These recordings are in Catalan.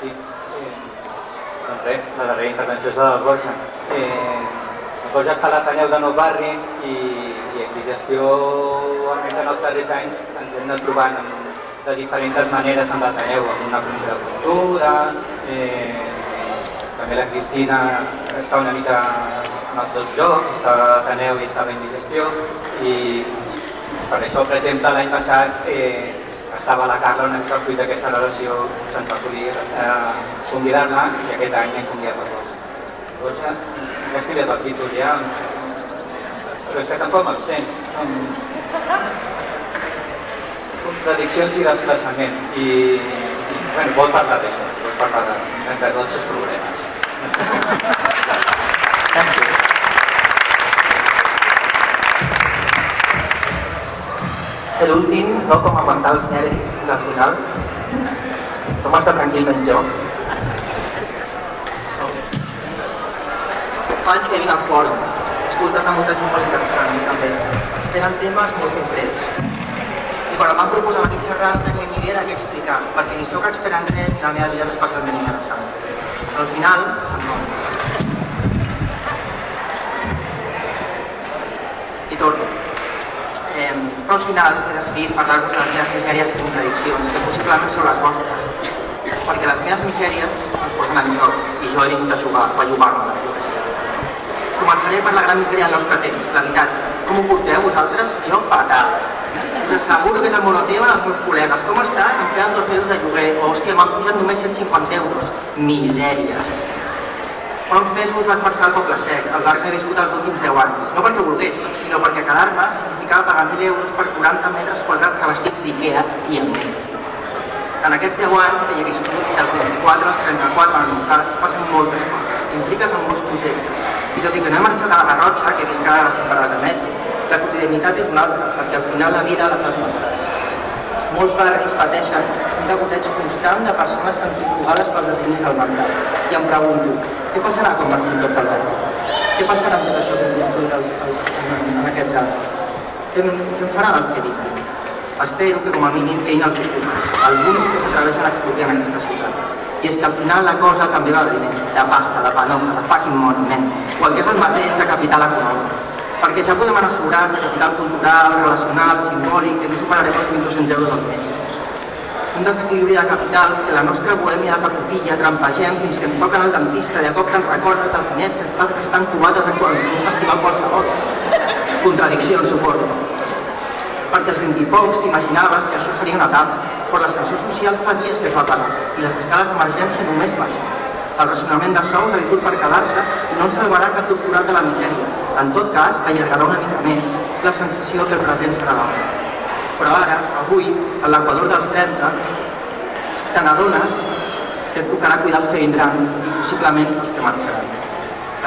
Sí. Eh, doncs res, la darrera intervenció és la del. Eh, el Borja està a l'Ateneu de Nou Barris i, i en digestió, almenys en els darrers anys, ens hem anat trobant amb, de diferents maneres amb l'Ateneu, amb una comissió de cultura, eh, també la Cristina està una mica en els dos llocs, està a l'Ateneu i estava en digestió, i, i per això, per exemple, l'any passat eh, estava la Carla una mica fruit d'aquesta relació, se'ns va acudir eh, convidar-la i aquest any hem convidat a Rosa. Rosa, ja has canviat el títol ja, no sé. però és que tampoc me'l sent. Com... Contradiccions i desplaçament. I, i bueno, vol parlar d'això, vol parlar de, de tots els problemes. ser l'últim, no com aguantar els nervis fins al final, com tranquil menys jo. Fa anys que vinc al fòrum, he escoltat a molta gent molt interessant, també. Ens tenen temes molt concrets. I quan em van proposar venir xerrar no tenia ni idea de què explicar, perquè ni sóc expert en res ni la meva vida és especialment interessant. Al final, no. I torno. Eh, però al final he decidit parlar-vos de les meves misèries i contradiccions, que possiblement són les vostres. Perquè les meves misèries ens posen en joc i jo he vingut a jugar, a jugar-me. Començaré per la gran misèria del nostre temps, l'habitatge. Com ho porteu vosaltres? Jo fatal. Us asseguro que és el monotema dels meus col·legues. Com estàs? Em queden dos mesos de lloguer. O, hòstia, m'han pujat només 150 euros. Misèries. Fa uns mesos vaig marxar al Poble Sec, el bar que he viscut els últims 10 anys. No perquè volgués, sinó perquè quedar-me significava pagar 1.000 euros per 40 metres quadrats revestits d'Ikea i amb mi. En aquests 10 anys que hi he viscut, dels 24 als 34 en el meu cas, passen moltes coses. T'impliques en molts projectes. I tot i que no he marxat a la Garrotxa, que he vist cada les parades de metro, la quotidianitat és una altra, perquè al final la vida la fas nostres. Molts barris pateixen un degoteig constant de persones centrifugades pels designis del mercat. I em pregunto, què passarà quan marxin tots del barri? Què passarà amb tot això que hem construït els, els, en, en aquests anys? Què, què em faran els que vinguin? Espero que com a mínim quedin els ocupes, els únics que s'atreveixen a expropiar en aquesta ciutat. I és que al final la cosa també va de diners, de pasta, de panoma, de fucking money, man. O el que és el mateix de capital econòmic. Perquè ja podem anar sobrats de capital cultural, relacional, simbòlic, que no superarem els 1.200 euros al mes. Un desequilibri de capitals que la nostra bohèmia de papupilla trampegem fins que ens toquen al dentista de cop te'n recordes del finet que et estan cubates en en un festival qualsevol. Contradiccions, suposo perquè als 20 i pocs t'imaginaves que això seria una etapa, però l'ascensor social fa dies que es va parar i les escales d'emergència només baixen. El racionament de sous ha vingut per quedar-se i no ens salvarà cap doctorat de la misèria. En tot cas, allargarà una mica més la sensació que el present serà l'hora. Però ara, avui, a l'equador dels 30, te n'adones que et tocarà cuidar els que vindran possiblement els que marxaran.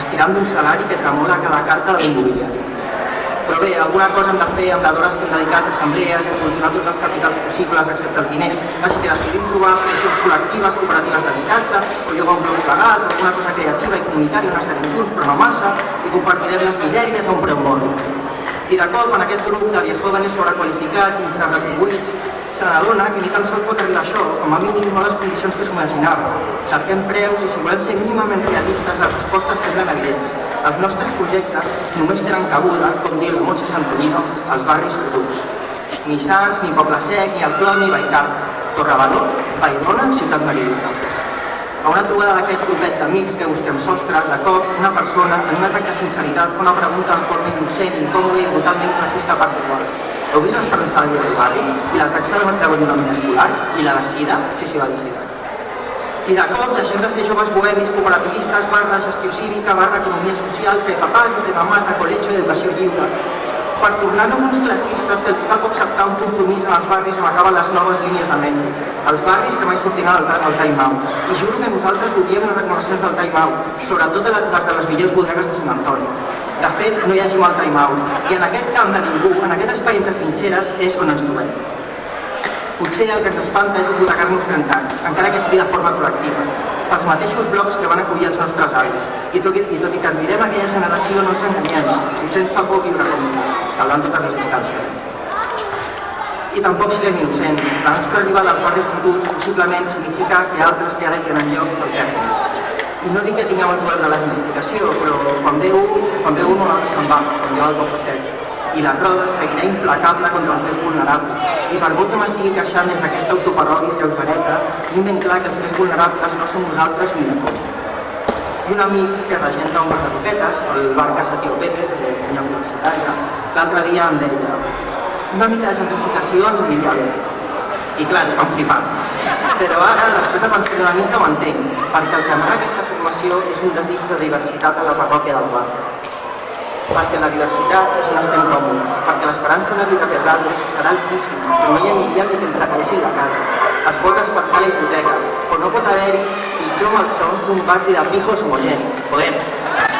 Estirant d'un salari que tremola cada carta de l'immobiliari. Però bé, alguna cosa hem de fer amb les hores que hem dedicat a assemblees a cultivar tots els capitals possibles excepte els diners, així que decidim trobar solucions col·lectives, cooperatives d'habitatge, o llogar un bloc legal, o alguna cosa creativa i comunitària on estarem junts, però no massa, i compartirem les misèries a un preu mòbil. I de cop, en aquest grup de viejóvenes sobrequalificats, infrarretribuïts, se n'adona que ni tan sols pot arribar això, com a mínim no les condicions que s'imaginava. Cerquem preus i si volem ser mínimament realistes, les respostes semblen evidents. Els nostres projectes només tenen cabuda, com diu la Montse Santonino, als barris futurs. Ni Sants, ni Poble Sec, ni el Clot, ni Baicar. Torrebadó, Vallbona, Ciutat Meridiana. A una trobada d'aquest grupet d'amics que busquem sostre, de cop, una persona, en un atac de sinceritat, fa una pregunta de forma innocent, incòmoda i brutalment classista parts iguals. Heu vist l'esperança de vida del barri? I la taxa de d'abandonament escolar? I la de sida? Sí, sí, va dir sida. I de cop deixem de ser joves bohemis, cooperativistes, barra gestió cívica, barra economia social, fer papàs i fer mamàs de col·legi i educació lliure, per tornar-nos uns classistes que els fa acceptar un compromís en els barris on acaben les noves línies de metro. Els barris que mai sortiran al, al time out. I juro que nosaltres odiem les recomanacions del time out, sobretot les de les millors bodegues de Sant Antoni. De fet, no hi hagi mal time out. I en aquest camp de ningú, en aquest espai entre trinxeres, és on ens trobem. Potser el que ens espanta és hipotecar-nos 30 anys, encara que sigui de forma col·lectiva, pels mateixos blocs que van acollir els nostres avis. I tot, i, tot i que admirem aquella generació, no ens enganyem, potser ens fa por viure com ells, salvant totes les distàncies. I tampoc siguem innocents. La nostra arribada als barris fotuts possiblement significa que altres que ara hi tenen lloc el perden. I no dic que tinguem el poder de la identificació, però quan ve un, quan ve un, se'n va, com diu el sec. I la roda seguirà implacable contra els més vulnerables. I per molt que m'estigui queixant des d'aquesta autoparòdia lleugereta, tinc ben clar que els més vulnerables no som nosaltres ni de com. I un amic que regenta un bar de roquetes, el bar Casa Tio Pepe, de una universitària, l'altre dia em deia una mica de gentrificació ens aniria bé. I clar, vam flipar. Però ara, després de pensar una mica, ho entenc, perquè el que amaga aquesta formació és un desig de diversitat a la parròquia del bar. Perquè la diversitat és on estem còmodes, perquè l'esperança de vida pedral és que serà altíssima, però no hi aniria ni que regalessin la casa. Es pot espartar la hipoteca, però no pot haver-hi pitjor malson que un barri de pijos homogeni. Podem.